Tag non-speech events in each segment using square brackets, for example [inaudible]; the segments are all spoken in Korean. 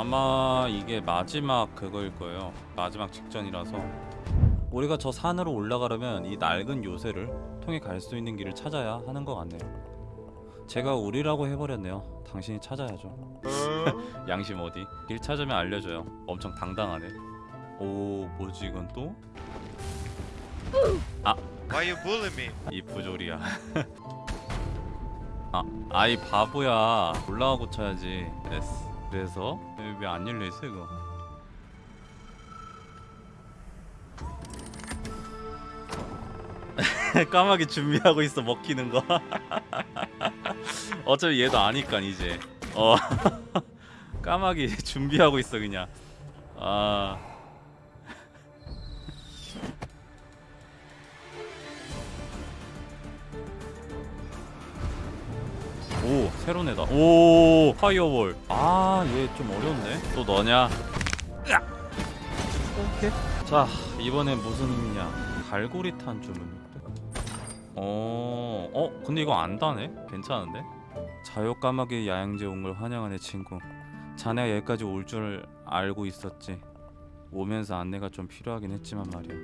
아마 이게 마지막 그거일 거예요. 마지막 직전이라서. 우리가 저 산으로 올라가려면 이 낡은 요새를 통해 갈 수 있는 길을 찾아야 하는 것 같네요. 제가 우리라고 해버렸네요. 당신이 찾아야죠. [laughs] 양심 어디? 길 찾으면 알려줘요. 엄청 당당하네. 오 뭐지 이건 또? Why you bully me? 이 부조리야. [laughs] 아 아이 바보야. 올라가고 쳐야지. 됐 어 그래서 왜 안 열려있어 이거? [laughs] 까마귀 준비하고 있어 먹히는 거. [laughs] 어차피 얘도 아니까 이제. 어. [laughs] 까마귀 준비하고 있어 그냥. 아 오 새로운 애다. 오 파이어볼. 아 얘 좀 어려운데? 또 너냐? 으악! 오케이. 자 이번엔 무슨 힘이냐? 갈고리 탄 주문인데 어, 어 근데 이거 안 다네? 괜찮은데? 자유 까마귀 야영제 온 걸 환영하네 친구. 자네가 여기까지 올 줄 알고 있었지. 오면서 안내가 좀 필요하긴 했지만 말이야.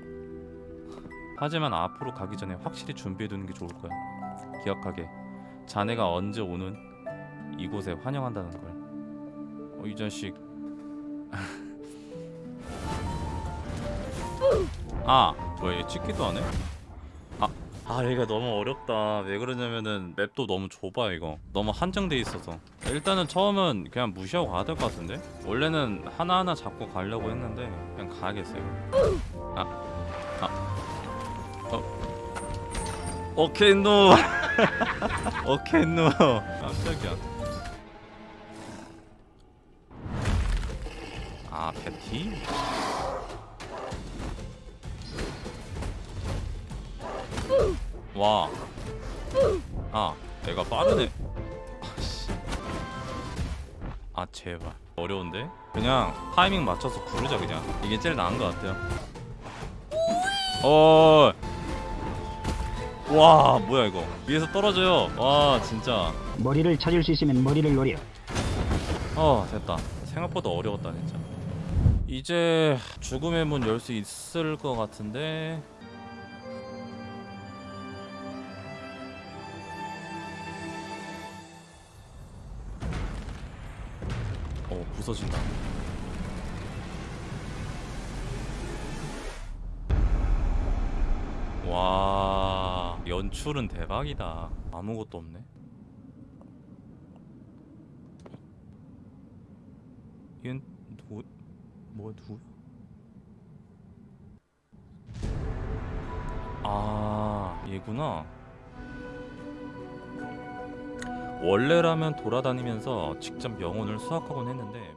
하지만 앞으로 가기 전에 확실히 준비해두는 게 좋을 거야. 기억하게 자네가 언제 오는 이곳에 환영한다는 걸. 어, 이 자식. [laughs] 아, 뭐야 얘 찍기도 하네? 아, 아 얘가 너무 어렵다. 왜 그러냐면은 맵도 너무 좁아 이거. 너무 한정돼 있어서. 일단은 처음은 그냥 무시하고 가야 될 것 같은데? 원래는 하나하나 잡고 가려고 했는데 그냥 가야겠어요. 아, 아, 어. okay no. [laughs] okay no 깜짝이야 아 패티? 와. 아, 애가 빠르네. 아씨. 아, 제발. 어려운데? 그냥 타이밍 맞춰서 구르자 그냥. 이게 제일 나은 것 같아요. 어. 와, 뭐야 이거? 위에서 떨어져요. 와, 진짜. 머리를 찾을 수 있으면 머리를 노려. 어 됐다 생각보다 어려웠다 진짜 이제 죽음의 문 열 수 있을 것 같은데 어 부서진다 와 연출은 대박이다. 아무것도 없네. 얘는 누구 뭐야 누구? 아 얘구나. 원래라면 돌아다니면서 직접 영혼을 수확하곤 했는데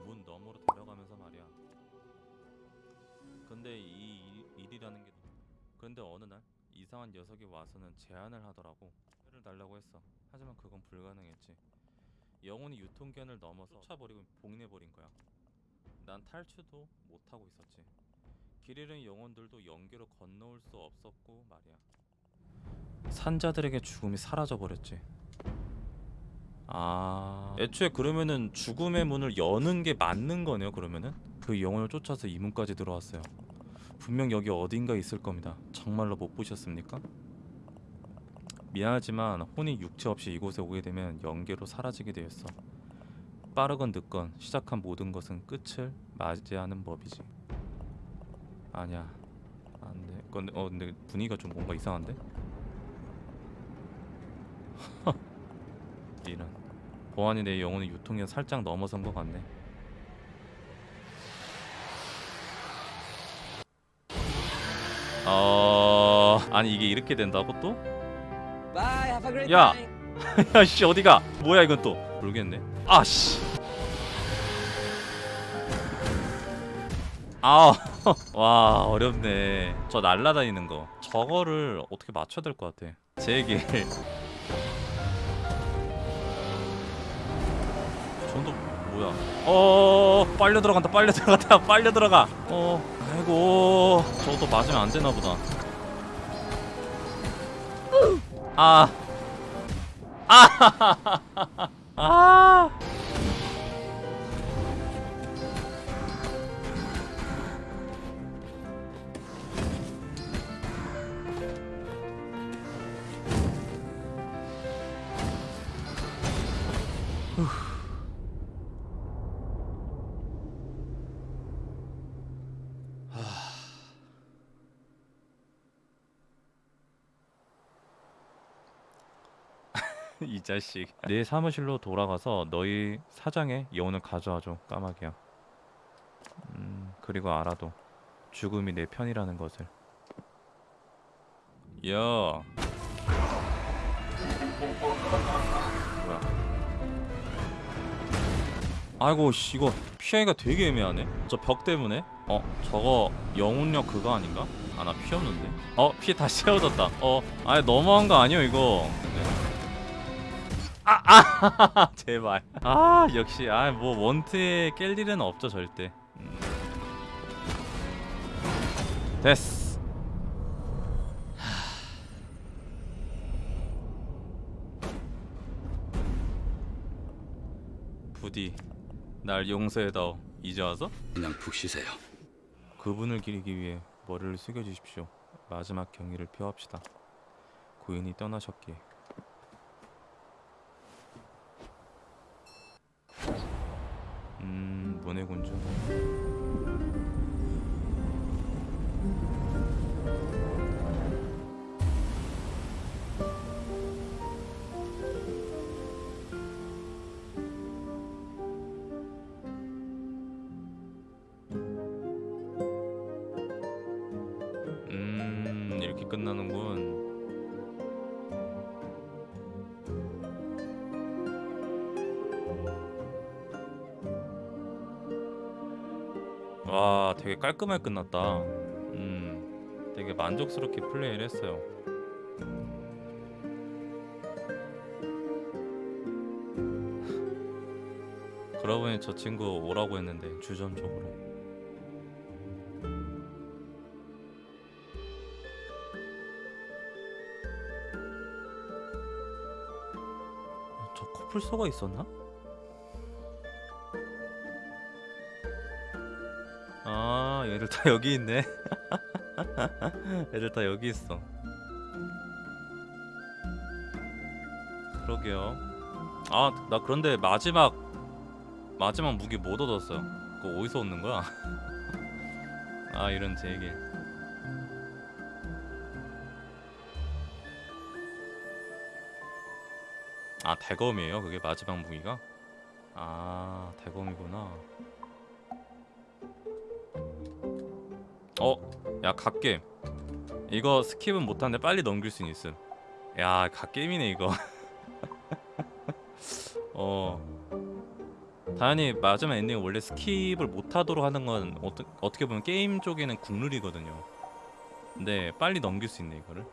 녀석이 와서는 제안을 하더라고 를 달라고 했어 하지만 그건 불가능했지 영혼이 유통기한을 넘어서 쫓아버리고 봉인해버린 거야 난 탈출도 못하고 있었지. 길 잃은 영혼들도 연계로 건너올 수 없었고 말이야. 산자들에게 죽음이 사라져 버렸지. 아, 애초에 그러면은 죽음의 문을 여는 게 맞는 거네요. 그러면은 그 영혼을 쫓아서 이 문까지 들어왔어요. 분명 여기 어딘가 있을 겁니다. 정말로 못 보셨습니까? 미안하지만 혼이 육체 없이 이곳에 오게 되면 연계로 사라지게 되었어. 빠르건 늦건 시작한 모든 것은 끝을 맞이하는 법이지. 아니야. 안돼. 근데 어 근데 분위기가 좀 뭔가 이상한데? [laughs] 이런. 보안이 내 영혼의 유통기한 살짝 넘어선 것 같네. 어 아니 이게 이렇게 된다고 또? Night. [laughs] 야씨 어디가? 뭐야 이건 또? 모르겠네. 아씨. 아, [laughs] 와 어렵네. 저 날라다니는 거. 저거를 어떻게 맞춰야 될 것 같아. 제게. 전도 [laughs] 뭐야? 어, 빨려 들어간다. 빨려 들어간다. [laughs] 빨려 들어가. 어, 아이고, 저것도 맞으면 안 되나 보다. 아. 아! [laughs] 아! [laughs] 이 자식. 내 사무실로 돌아가서 너희 사장의 여운을 가져와줘. 까마귀야. 음 그리고 알아도 죽음이 내 편이라는 것을. 야 뭐야? 아이고 씨 이거 피하기가 되게 애매하네. 저 벽 때문에? 어 저거 영혼력 그거 아닌가? 아 나피 없는데. 어 피 다시 [laughs] 채워졌다. 어 아니 너무한 거 아니야 이거? 네. 아, 아, [laughs] 제발. 아, 역시, 아, 뭐 원트에 깰 일은 없죠 절대. 음. 됐어. [sighs] 부디 날 용서해다오. 이제 와서 그냥 푹 쉬세요. 그분을 기리기 위해 머리를 숙여주십시오. 마지막 경의를 표합시다. 고인이 떠나셨기에. 이렇게 끝나는군. 와, 되게 깔끔하게 끝났다. 음, 되게 만족스럽게 플레이를 했어요. [laughs] 그러고 보니 저 친구 오라고 했는데 주전적으로. 커플소가 있었나? 아 얘들 다 여기 있네. [laughs] 애들 다 여기 있어. 그러게요. 아 나 그런데 마지막 마지막 무기 못 얻었어요. 그거 어디서 얻는 거야? [laughs] 아 이런 제길 아 대검이에요? 그게 마지막 무기가? 아 대검이구나. 어, 야 god게임 이거 skip은 못하는데 빨리 넘길 수 있음. 야 god게임이네 이거. [laughs] 어. 당연히 마지막 엔딩 원래 skip을 못하도록 하는 건 어떠, 어떻게 보면 게임 쪽에는 국룰이거든요. 근데 빨리 넘길 수 있네 이거를